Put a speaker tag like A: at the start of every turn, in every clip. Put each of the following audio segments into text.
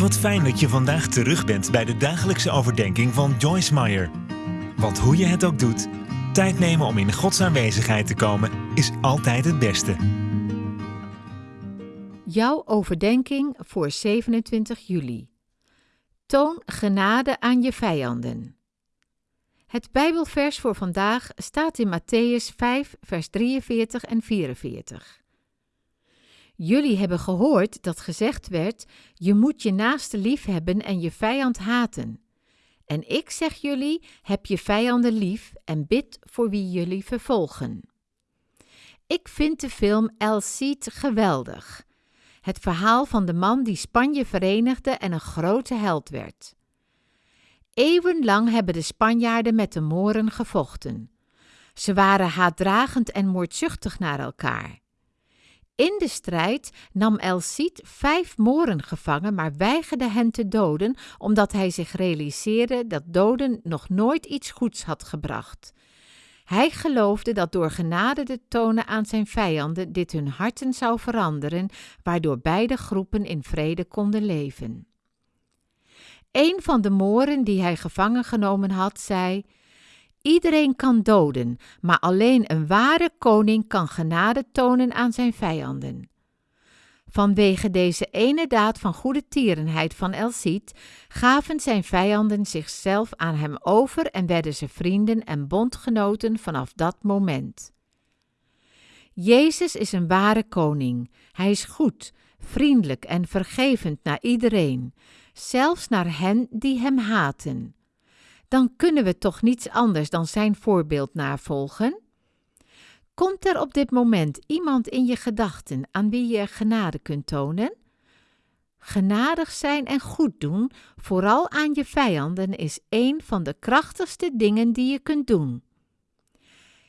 A: Wat fijn dat je vandaag terug bent bij de dagelijkse overdenking van Joyce Meyer. Want hoe je het ook doet, tijd nemen om in Gods aanwezigheid te komen is altijd het beste.
B: Jouw overdenking voor 27 juli. Toon genade aan je vijanden. Het Bijbelvers voor vandaag staat in Matthäus 5, vers 43 en 44. Jullie hebben gehoord dat gezegd werd: Je moet je naaste lief hebben en je vijand haten. En ik zeg jullie: heb je vijanden lief en bid voor wie jullie vervolgen. Ik vind de film El Cid geweldig. Het verhaal van de man die Spanje verenigde en een grote held werd. Eeuwenlang hebben de Spanjaarden met de Moren gevochten. Ze waren haatdragend en moordzuchtig naar elkaar. In de strijd nam El Cid vijf Moren gevangen, maar weigerde hen te doden, omdat hij zich realiseerde dat doden nog nooit iets goeds had gebracht. Hij geloofde dat door genade te tonen aan zijn vijanden dit hun harten zou veranderen, waardoor beide groepen in vrede konden leven. Een van de Moren die hij gevangen genomen had, zei: Iedereen kan doden, maar alleen een ware koning kan genade tonen aan zijn vijanden. Vanwege deze ene daad van goede tierenheid van El gaven zijn vijanden zichzelf aan hem over en werden ze vrienden en bondgenoten vanaf dat moment. Jezus is een ware koning. Hij is goed, vriendelijk en vergevend naar iedereen, zelfs naar hen die hem haten dan kunnen we toch niets anders dan zijn voorbeeld navolgen? Komt er op dit moment iemand in je gedachten aan wie je genade kunt tonen? Genadig zijn en goed doen, vooral aan je vijanden, is een van de krachtigste dingen die je kunt doen.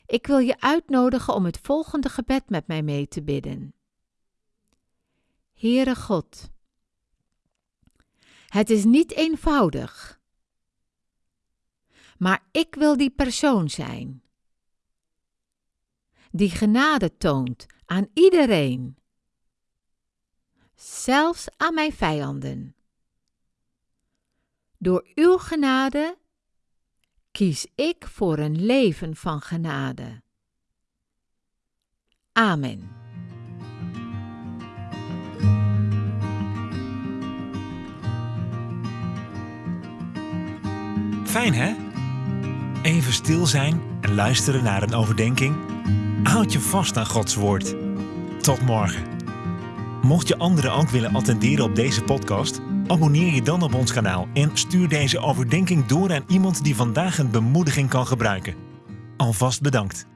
B: Ik wil je uitnodigen om het volgende gebed met mij mee te bidden. Heere God, het is niet eenvoudig maar ik wil die persoon zijn. Die genade toont aan iedereen, zelfs aan mijn vijanden. Door uw genade kies ik voor een leven van genade. Amen.
A: Fijn hè? Even stil zijn en luisteren naar een overdenking. Houd je vast aan Gods woord. Tot morgen. Mocht je anderen ook willen attenderen op deze podcast, abonneer je dan op ons kanaal en stuur deze overdenking door aan iemand die vandaag een bemoediging kan gebruiken. Alvast bedankt.